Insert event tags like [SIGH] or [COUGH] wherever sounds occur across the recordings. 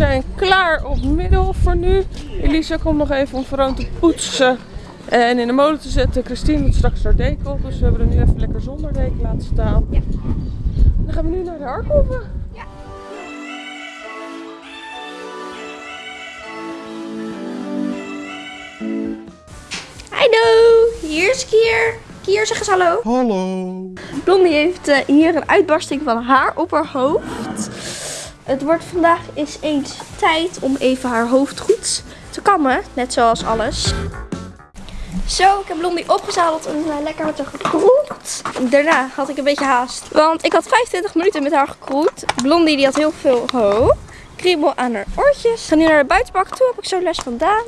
zijn klaar op middel voor nu. Elisa komt nog even om Veroon te poetsen en in de molen te zetten. Christine doet straks haar deken op, dus we hebben er nu even lekker zonder deken laten staan. Ja. Dan gaan we nu naar de Arkoven. Hallo, hier is Kier. Kier, zeg eens hallo. Hallo. Blondie heeft eh, hier een uitbarsting van haar op haar hoofd. Het wordt vandaag eens eens tijd om even haar hoofd goed te kammen. Net zoals alles. Zo, ik heb Blondie opgezadeld en lekker met haar gekroet. Daarna had ik een beetje haast. Want ik had 25 minuten met haar gekroet. Blondie die had heel veel ho. Kriebel aan haar oortjes. Ik ga nu naar de buitenbak toe. Heb ik zo les vandaan.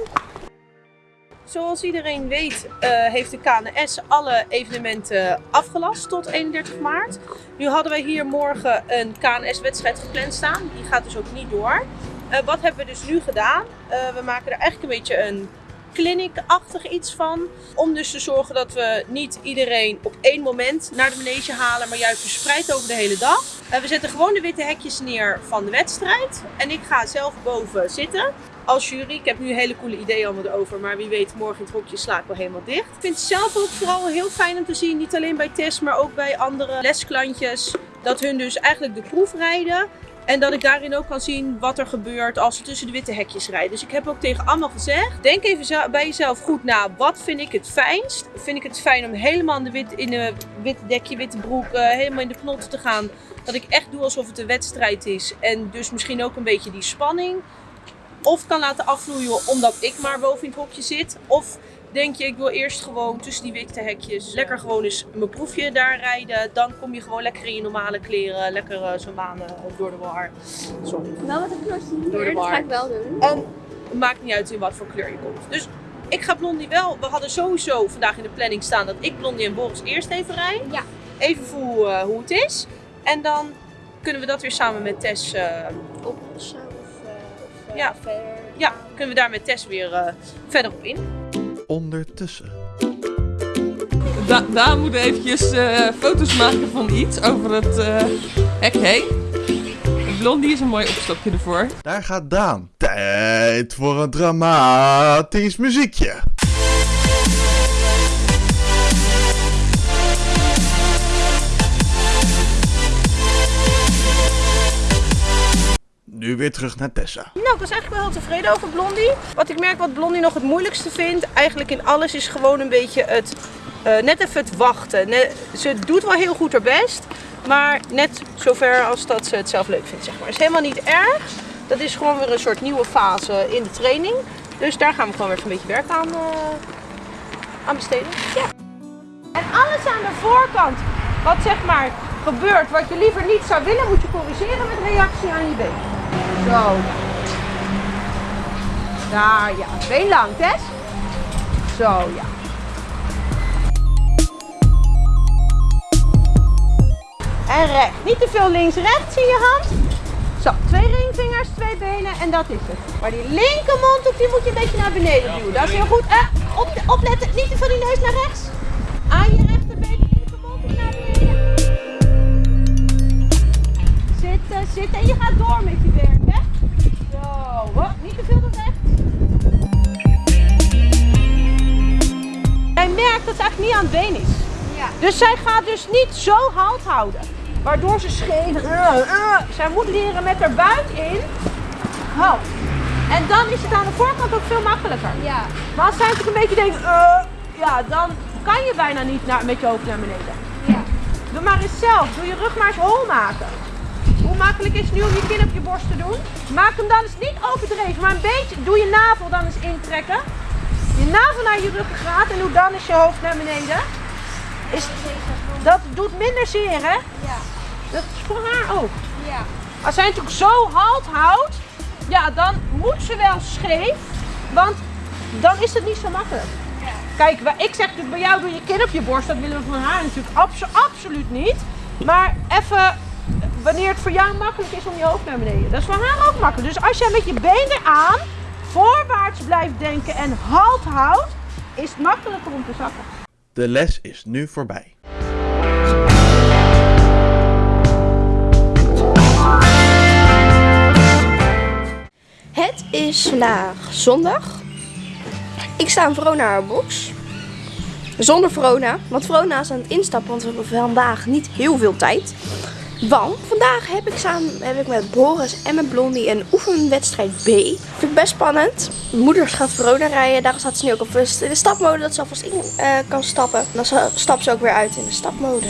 Zoals iedereen weet eh, heeft de KNS alle evenementen afgelast tot 31 maart. Nu hadden wij hier morgen een KNS-wedstrijd gepland staan. Die gaat dus ook niet door. Eh, wat hebben we dus nu gedaan? Eh, we maken er eigenlijk een beetje een clinic-achtig iets van. Om dus te zorgen dat we niet iedereen op één moment naar de manege halen, maar juist verspreid over de hele dag. we zetten gewoon de witte hekjes neer van de wedstrijd. En ik ga zelf boven zitten als jury. Ik heb nu hele coole ideeën allemaal erover, maar wie weet morgen het hokje sla ik wel helemaal dicht. Ik vind het zelf ook vooral heel fijn om te zien, niet alleen bij Tess, maar ook bij andere lesklantjes, dat hun dus eigenlijk de proef rijden. En dat ik daarin ook kan zien wat er gebeurt als ze tussen de witte hekjes rijden. Dus ik heb ook tegen allemaal gezegd, denk even bij jezelf goed na, wat vind ik het fijnst? Vind ik het fijn om helemaal in de wit, in de witte dekje, witte broek, uh, helemaal in de knot te gaan? Dat ik echt doe alsof het een wedstrijd is en dus misschien ook een beetje die spanning of kan laten afvloeien omdat ik maar boven in het hokje zit. Of denk je, ik wil eerst gewoon tussen die witte hekjes lekker gewoon eens mijn proefje daar rijden. Dan kom je gewoon lekker in je normale kleren, lekker uh, zo'n banen door de war. Sorry. Wel met een kleurtje hier, dat ga ik wel doen. En het maakt niet uit in wat voor kleur je komt. Dus ik ga Blondie wel, we hadden sowieso vandaag in de planning staan dat ik Blondie en Boris eerst even rijd. Ja. Even voel uh, hoe het is. En dan kunnen we dat weer samen met Tess uh, oplossen ja. verder. Ja, kunnen we daar met Tess weer verder op in. Ondertussen. Da Daan moet eventjes uh, foto's maken van iets over het uh, hek heen. Blondie is een mooi opstapje ervoor. Daar gaat Daan. Tijd voor een dramatisch muziekje. Nu weer terug naar Tessa. Nou, ik was eigenlijk wel heel tevreden over Blondie. Wat ik merk wat Blondie nog het moeilijkste vindt, eigenlijk in alles, is gewoon een beetje het, uh, net even het wachten. Net, ze doet wel heel goed haar best, maar net zover als dat ze het zelf leuk vindt, zeg maar. is helemaal niet erg. Dat is gewoon weer een soort nieuwe fase in de training. Dus daar gaan we gewoon weer een beetje werk aan, uh, aan besteden. Ja. En alles aan de voorkant, wat zeg maar gebeurt, wat je liever niet zou willen, moet je corrigeren met reactie aan je been. Zo. Daar, ja. Been lang, Tess. Zo, ja. En recht. Niet te veel links-rechts in je hand. Zo, twee ringvingers, twee benen en dat is het. Maar die linkermondhoek die moet je een beetje naar beneden duwen. Dat is heel goed. Eh, op, opletten, niet te veel die neus naar rechts. Zitten, zitten en je gaat door met je werk. Zo, niet te veel naar rechts. Merkt dat ze eigenlijk niet aan het been is. Ja. Dus zij gaat dus niet zo halt houden. Waardoor ze scheef. Uh, uh. Zij moet leren met haar buik in. Halt. En dan is het aan de voorkant ook veel makkelijker. Ja. Maar als zij natuurlijk een beetje denkt, uh, ja, dan kan je bijna niet naar, met je hoofd naar beneden. Ja. Doe maar eens zelf. Doe je rug maar eens hol maken. Makkelijk is nu om je kin op je borst te doen? Maak hem dan eens niet overdreven, maar een beetje. Doe je navel dan eens intrekken. Je navel naar je ruggengraat en doe dan eens je hoofd naar beneden. Is, dat doet minder zeer, hè? Ja. Dat is voor haar ook. Ja. Als zij natuurlijk zo halt houdt, ja, dan moet ze wel scheef, want dan is het niet zo makkelijk. Ja. Kijk, ik zeg natuurlijk bij jou doe je kin op je borst, dat willen we van haar natuurlijk abso absoluut niet. Maar even wanneer het voor jou makkelijk is om je hoofd naar beneden. Dat is voor haar ook makkelijk. Dus als jij met je benen aan voorwaarts blijft denken en halt houdt, is het makkelijker om te zakken. De les is nu voorbij. Het is vandaag zondag. Ik sta in Verona haar box. Zonder Verona, want Verona is aan het instappen, want we hebben vandaag niet heel veel tijd. Want vandaag heb ik samen heb ik met Boris en met Blondie een oefenwedstrijd B. Vind ik best spannend. Moeder gaat Verona rijden, daar staat ze nu ook op in de stapmode dat ze alvast in eh, kan stappen. Dan stapt ze ook weer uit in de stapmode.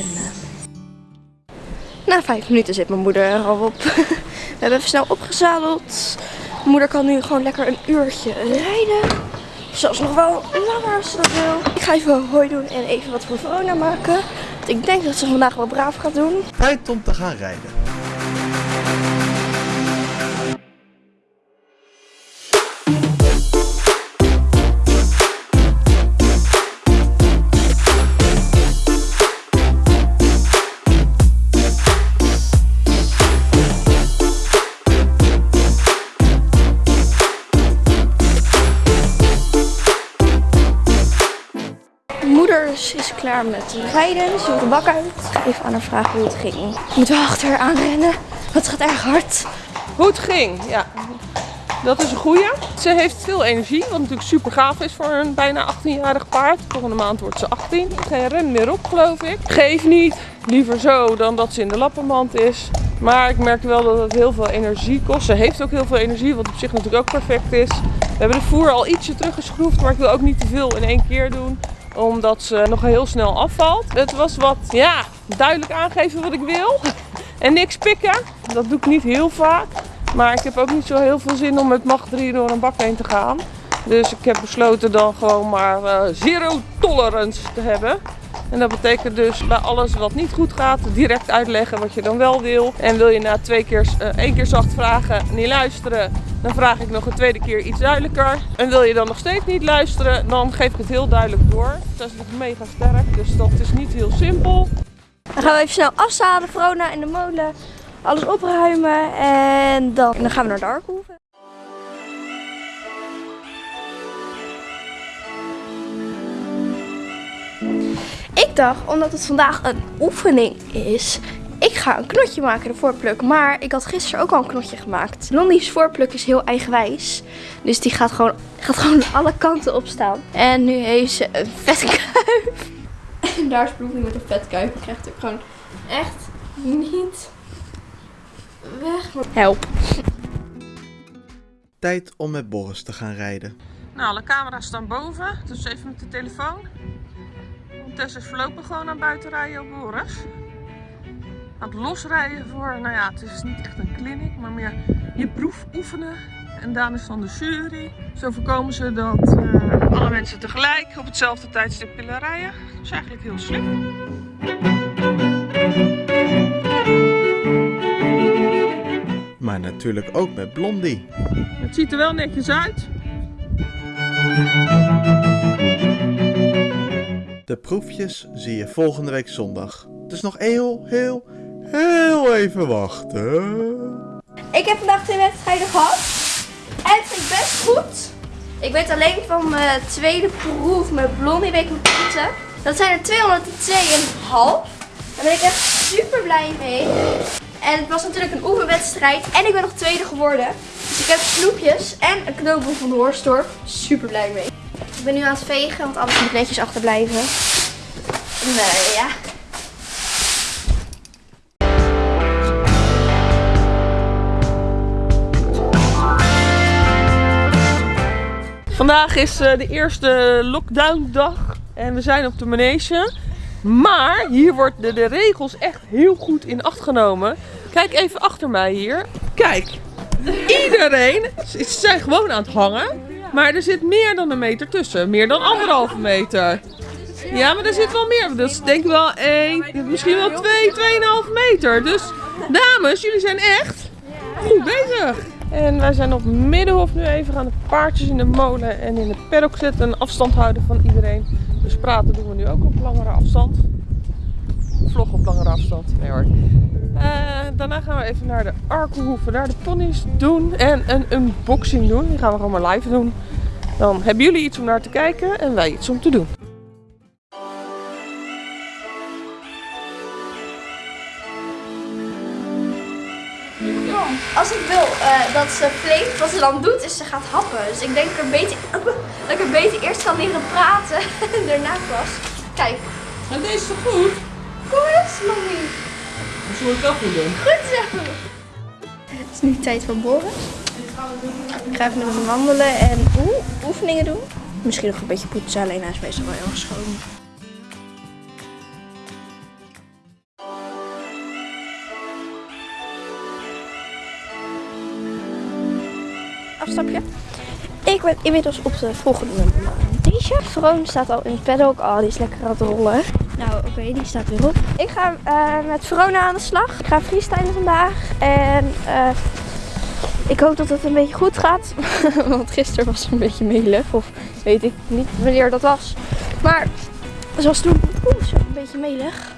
Na vijf minuten zit mijn moeder er al op. [LAUGHS] We hebben even snel opgezadeld. Mijn moeder kan nu gewoon lekker een uurtje rijden. Zelfs nog wel langer als ze dat wil. Ik ga even hoi doen en even wat voor Verona maken. Ik denk dat ze vandaag wel braaf gaat doen. Tijd om te gaan rijden. Met rijden. Ze de bak uit. Ik even aan haar vragen hoe het ging. Ik moet wel achter haar aanrennen. Het gaat erg hard. Hoe het ging, ja. Dat is een goeie. Ze heeft veel energie, wat natuurlijk super gaaf is voor een bijna 18-jarig paard. Volgende maand wordt ze 18. Geen ren meer op, geloof ik. Geef niet. Liever zo dan dat ze in de lappenmand is. Maar ik merk wel dat het heel veel energie kost. Ze heeft ook heel veel energie, wat op zich natuurlijk ook perfect is. We hebben de voer al ietsje teruggeschroefd, maar ik wil ook niet te veel in één keer doen. Omdat ze nog heel snel afvalt. Het was wat, ja, duidelijk aangeven wat ik wil. [LAUGHS] En niks pikken. Dat doe ik niet heel vaak. Maar ik heb ook niet zo heel veel zin om met macht 3 door een bak heen te gaan. Dus ik heb besloten dan gewoon maar eh, zero tolerance te hebben. En dat betekent dus bij alles wat niet goed gaat, direct uitleggen wat je dan wel wil. En wil je na twee keer, eh, één keer zacht vragen, niet luisteren, dan vraag ik nog een tweede keer iets duidelijker. En wil je dan nog steeds niet luisteren, dan geef ik het heel duidelijk door. Dat is nog mega sterk, dus dat is niet heel simpel. Dan gaan we even snel afzalen. Verona in de molen. Alles opruimen. En dan, dan gaan we naar de Arkhoeven. Ik dacht, omdat het vandaag een oefening is, ik ga een knotje maken, de voorpluk. Maar ik had gisteren ook al een knotje gemaakt. Blondie's voorpluk is heel eigenwijs. Dus die gaat gewoon, gaat gewoon [LAUGHS] alle kanten op staan. En nu heeft ze een vette kuif. En [LAUGHS] daar is Blondie met een vet kuif. Die krijgt ook gewoon echt niet weg. Help. Tijd om met Boris te gaan rijden. Nou, alle camera's staan boven, dus even met de telefoon. Tess is voorlopig gewoon aan buiten rijden op Boris. Aan het losrijden voor, nou ja, het is niet echt een clinic, maar meer je proef oefenen. En Daan is dan de jury. Zo voorkomen ze dat eh, alle mensen tegelijk op hetzelfde tijdstip willen rijden. Dat is eigenlijk heel slim. Maar natuurlijk ook met Blondie. Het ziet er wel netjes uit. De proefjes zie je volgende week zondag. Dus nog heel, heel, heel even wachten. Ik heb vandaag twee wedstrijden gehad. En het ging best goed. Ik weet alleen van mijn tweede proef met Blondie punten. Dat zijn er 202,5. Daar ben ik echt super blij mee. En het was natuurlijk een oefenwedstrijd. En ik ben nog tweede geworden. Dus ik heb snoepjes en een knoopboek van de Horstorp. Super blij mee. Ik ben nu aan het vegen, want alles moet netjes achterblijven. Nee, ja. Vandaag is eh, de eerste lockdown dag en we zijn op de manege. Maar hier worden de regels echt heel goed in acht genomen. Kijk even achter mij hier. Kijk, iedereen, ze zijn gewoon aan het hangen. Maar er zit meer dan een meter tussen. Meer dan anderhalve meter. Ja, maar er zit wel meer. Dat is denk ik wel één, misschien wel twee, tweeënhalve meter. Dus dames, jullie zijn echt goed bezig. En wij zijn op Middenhof nu even aan de paardjes in de molen en in de paddock zitten. En afstand houden van iedereen. Dus praten doen we nu ook op langere afstand. Vloggen op langere afstand. Nee hoor. Eh, daarna gaan we even naar de Arkelhoeven, daar de ponies doen en een unboxing doen. Die gaan we gewoon maar live doen. Dan hebben jullie iets om naar te kijken en wij iets om te doen. Als ik wil eh, dat ze vleet, wat ze dan doet, is ze gaat happen. Dus ik denk er beter, [LAUGHS] dat ik er beter eerst kan leren praten [LAUGHS] en daarna pas. Kijk, En deze is goed? Kom eens, zullen we het wel goed doen. Goed zo. Het is nu tijd voor Boris. Ik ga even met hem wandelen en oeh, oefeningen doen. Misschien nog een beetje poetsen, alleen hij is meestal wel heel erg schoon. Afstapje. Ik ben inmiddels op de volgende manege. Vroon staat al in het paddock. Oh, die is lekker aan het rollen. Nou, oké, die staat weer op. Ik ga eh, met Verona aan de slag. Ik ga freestylen vandaag. En eh, ik hoop dat het een beetje goed gaat. [LAUGHS] Want gisteren was een beetje melig. Of weet ik niet wanneer dat was. Maar zoals toen. Oeh, een beetje melig.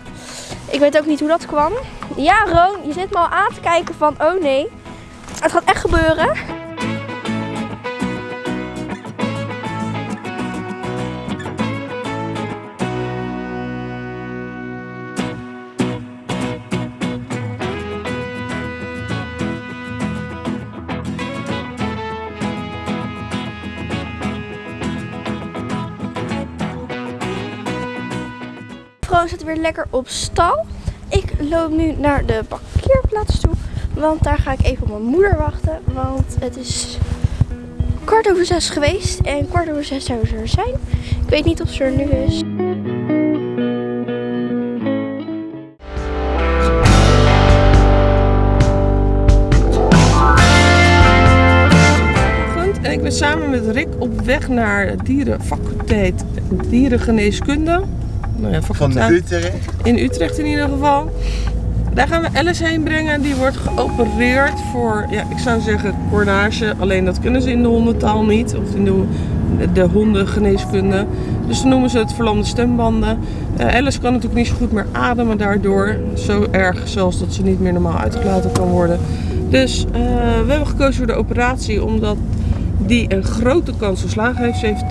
Ik weet ook niet hoe dat kwam. Ja, Roon, je zit me al aan te kijken van, oh nee. Het gaat echt gebeuren. Weer lekker op stal. Ik loop nu naar de parkeerplaats toe. Want daar ga ik even op mijn moeder wachten. Want het is kwart over zes geweest. En kwart over zes zou ze er zijn. Ik weet niet of ze er nu is. En ik ben samen met Rick op weg naar dierenfaculteit dierengeneeskunde. Nou ja, Van. Utrecht. In Utrecht in ieder geval. Daar gaan we Alice heen brengen. Die wordt geopereerd voor, ja, ik zou zeggen coordinage. Alleen dat kunnen ze in de hondentaal niet. Of in de, de hondengeneeskunde. Dus dan noemen ze het verlamde stembanden. Eh, Alice kan natuurlijk niet zo goed meer ademen daardoor. Zo erg zelfs dat ze niet meer normaal uitgelaten kan worden. Dus eh, we hebben gekozen voor de operatie omdat die een grote kans op slagen heeft,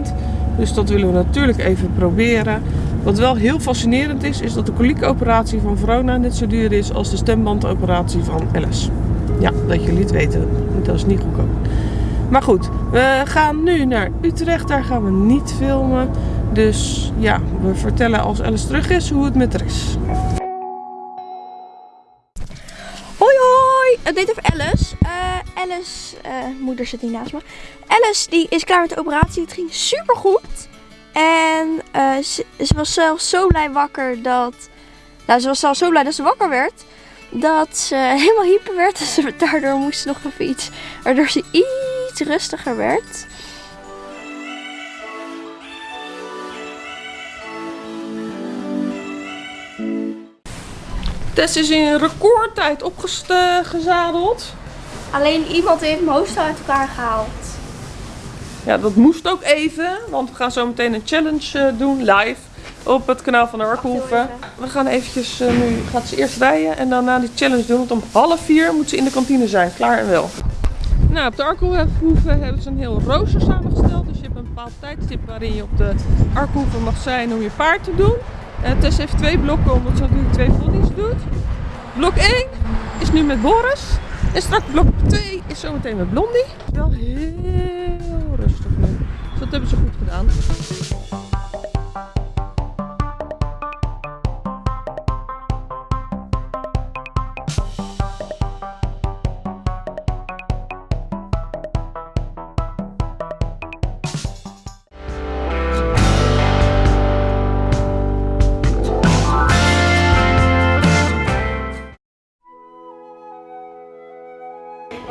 87%. Dus dat willen we natuurlijk even proberen. Wat wel heel fascinerend is, is dat de koliekoperatie van Verona net zo duur is als de stembandoperatie van Alice. Ja, dat jullie het weten. Dat is niet goedkoop. Maar goed, we gaan nu naar Utrecht. Daar gaan we niet filmen. Dus ja, we vertellen als Alice terug is hoe het met haar is. Hoi hoi! Het deed even Alice. Eh, Alice, eh, moeder zit niet naast me. Alice die is klaar met de operatie. Het ging super goed. En eh, ze, was zelfs zo blij wakker dat. Nou, ze was zelfs zo blij dat ze wakker werd. Dat ze [LAUGHS] helemaal hyper werd. Dus daardoor moest ze nog even iets. Waardoor ze iets rustiger werd. Tess is in recordtijd opgezadeld. Alleen iemand heeft mijn hoofd uit elkaar gehaald. Ja, dat moest ook even, want we gaan zo meteen een challenge eh, doen live op het kanaal van de Arkenhoeven. We gaan eventjes, eh, nu gaat ze eerst rijden en daarna die challenge doen, want om half vier moet ze in de kantine zijn, klaar en wel. Nou, op de Arkenhoeven hebben ze een heel rooster samengesteld, dus je hebt een bepaald tijdstip waarin je op de Arkenhoeven mag zijn om je paard te doen. Eh Tess heeft twee blokken, omdat ze natuurlijk twee ponies doet. Blok 1 is nu met Boris. En straks blok 2 is zometeen met Blondie. Wel heel rustig nu. Dus dat hebben ze goed gedaan.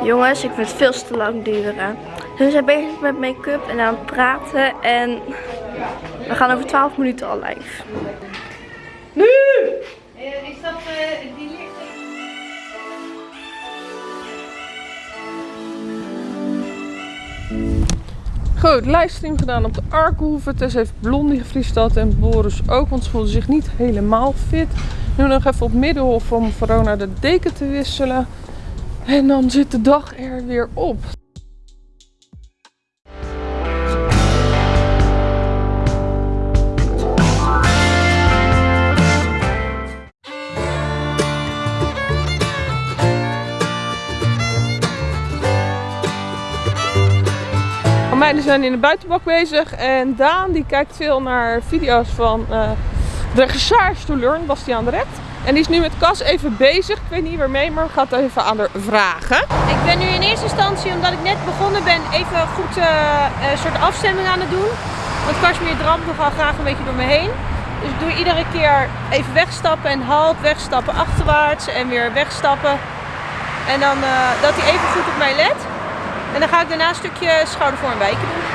Jongens, ik vind het veel te lang duren. Ze zijn bezig met make-up en aan het praten. En we gaan over 12 minuten al live. Is dat die licht? Goed, livestream gedaan op de Arkenhoeve. Tess heeft Blondie gefriesteld en Boris ook, want ze voelde zich niet helemaal fit. Nu nog even op Middenhof om Verona de deken te wisselen. En dan zit de dag er weer op. De meiden zijn in de buitenbak bezig en Daan die kijkt veel naar video's van uh, de recherche Bastiaan de Ret. En die is nu met Cas even bezig. Ik weet niet waarmee, maar het even aan haar vragen. Ik ben nu in eerste instantie, omdat ik net begonnen ben, even goed uh, een soort afstemming aan het doen. Want Kashmir dramt nogal graag een beetje door me heen. Dus ik doe iedere keer even wegstappen en halt, wegstappen achterwaarts en weer wegstappen. En dan uh, dat hij even goed op mij let. En dan ga ik daarna een stukje schouder voor een wijken doen.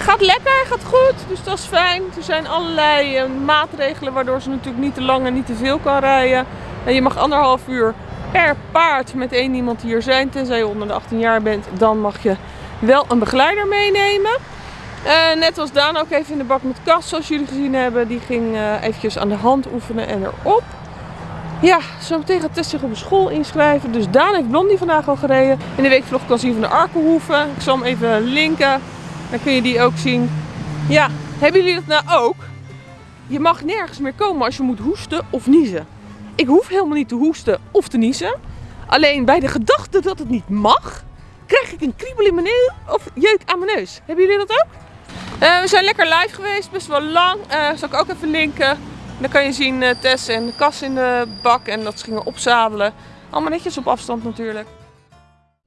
Gaat lekker, gaat goed, dus dat is fijn. Er zijn allerlei uh, maatregelen waardoor ze natuurlijk niet te lang en niet te veel kan rijden. Uh, je mag anderhalf uur per paard met één iemand hier zijn. Tenzij je onder de 18 jaar bent, dan mag je wel een begeleider meenemen. net als Daan ook even in de bak met kast, zoals jullie gezien hebben. Die ging eventjes aan de hand oefenen en erop. Ja, zo meteen gaat Tess zich op een school inschrijven. Dus Daan heeft Blondie vandaag al gereden. In de week vlog kan zien van de Arkenhoeve. Ik zal hem even linken. Dan kun je die ook zien. Ja, hebben jullie dat nou ook? Je mag nergens meer komen als je moet hoesten of niezen. Ik hoef helemaal niet te hoesten of te niezen. Alleen bij de gedachte dat het niet mag, krijg ik een kriebel in mijn neus of jeuk aan mijn neus. Hebben jullie dat ook? Uh, we zijn lekker live geweest, best wel lang. Uh, zal ik ook even linken. Dan kan je zien uh, Tess en de kas in de bak en dat ze gingen opzadelen. Allemaal netjes op afstand natuurlijk.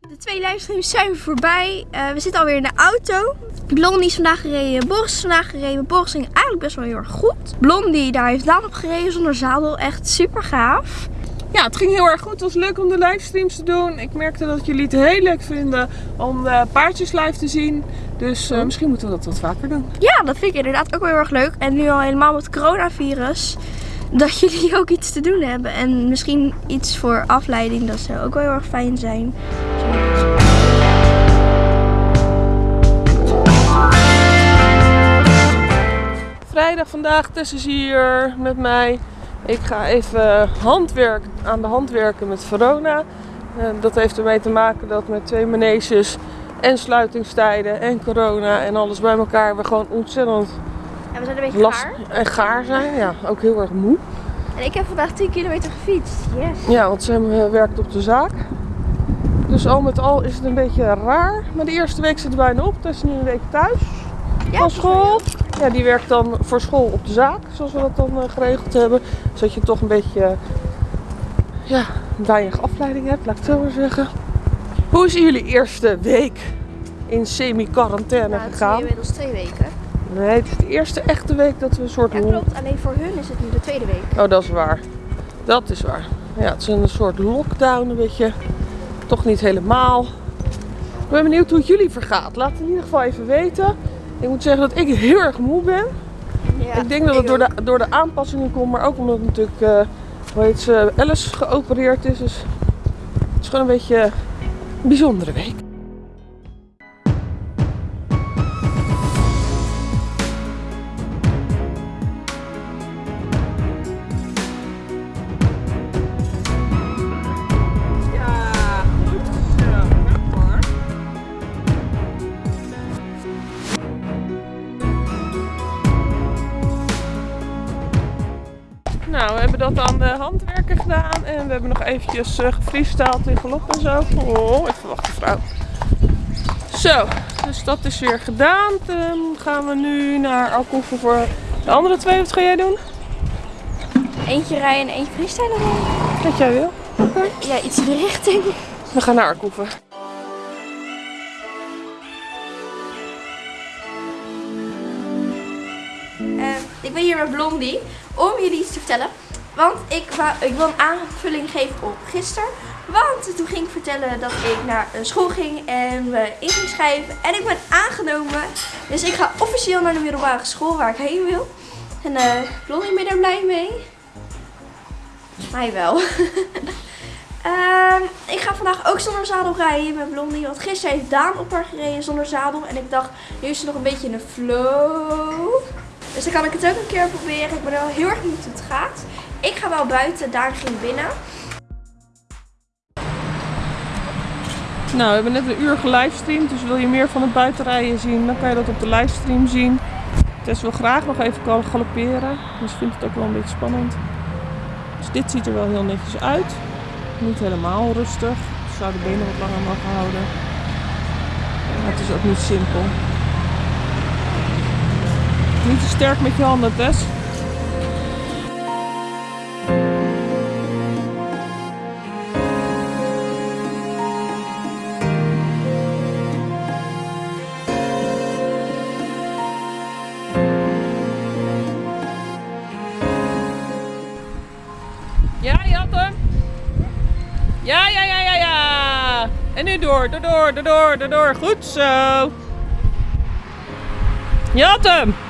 De twee livestreams zijn voorbij. Uh, we zitten alweer in de auto. Blondie is vandaag gereden, Boris is vandaag gereden. Boris ging eigenlijk best wel heel erg goed. Blondie, daar heeft Daan op gereden zonder zadel. Echt super gaaf. Ja, het ging heel erg goed. Het was leuk om de livestreams te doen. Ik merkte dat jullie het heel leuk vinden om de paardjes live te zien. Dus uh, misschien moeten we dat wat vaker doen. Ja, dat vind ik inderdaad ook wel heel erg leuk. En nu al helemaal met het coronavirus dat jullie [LAUGHS] ook iets te doen hebben. En misschien iets voor afleiding, dat zou ook wel heel erg fijn zijn. Vrijdag vandaag, Tess is hier met mij. Ik ga even handwerk, aan de hand werken met Verona. dat heeft ermee te maken dat met twee maneges en sluitingstijden en corona en alles bij elkaar we gewoon ontzettend en we zijn een beetje gaar. En gaar zijn, ja. Ook heel erg moe. En ik heb vandaag 10 kilometer gefietst. Yes. Ja, want ze werkt op de zaak. Dus al met al is het een beetje raar. Maar de eerste week zit er bijna op. Dat is nu een week thuis. Ja, van school. Ja, die werkt dan voor school op de zaak. Zoals we dat dan uh, geregeld hebben. Zodat je toch een beetje ja, weinig afleiding hebt, laat ik het zo maar zeggen. Hoe is jullie eerste week in semi-quarantaine nou, gegaan? Het is inmiddels twee weken. Nee, het is de eerste echte week dat we een soort... Ja, klopt. Alleen voor hun is het nu de tweede week. Oh, dat is waar. Dat is waar. Ja, het is een soort lockdown, een beetje. Toch niet helemaal. Ik ben benieuwd hoe het jullie vergaat. Laat het in ieder geval even weten. Ik moet zeggen dat ik heel erg moe ben. Ja, ik denk dat het door de, door de aanpassingen komt, maar ook omdat natuurlijk, uh, hoe heet ze, Alice geopereerd is. Dus het is gewoon een beetje een bijzondere week. Nou, we hebben dat aan de handwerken gedaan en we hebben nog eventjes uh, gefreestyled in galop en zo. Oh, even wachten vrouw. Zo, dus dat is weer gedaan. Dan gaan we nu naar Alkoeven voor de andere twee. Wat ga jij doen? Eentje rijden en eentje freestylen. Wat jij wil. Okay. Ja, iets in de richting. We gaan naar Arkoeven. Uh, ik ben hier met Blondie om jullie iets te vertellen. Want ik, ik wil een aanvulling geven op gisteren. Want toen ging ik vertellen dat ik naar een school ging en me in ging schrijven. En ik ben aangenomen. Dus ik ga officieel naar de middelbare school waar ik heen wil. En eh Blondie, ben je daar blij mee? Mij wel. [LAUGHS] Ehm, ik ga vandaag ook zonder zadel rijden met Blondie. Want gisteren heeft Daan op haar gereden zonder zadel. En ik dacht, nu is ze nog een beetje in de flow. Dus dan kan ik het ook een keer proberen. Ik ben wel heel erg benieuwd hoe het gaat. Ik ga wel buiten, Daan ging binnen. Nou, we hebben net een uur gelivestreamd, dus wil je meer van het buitenrijden zien, dan kan je dat op de livestream zien. Tess wil graag nog even gal- galopperen, dus vindt het ook wel een beetje spannend. Dus dit ziet er wel heel netjes uit. Niet helemaal rustig. Ik zou de benen wat langer mogen houden. Maar het is ook niet simpel. Niet te sterk met je handen, Tess. Ja, je had hem. Ja, ja, ja, ja, ja. En nu door, door, door, door, door. Goed zo. Je hem.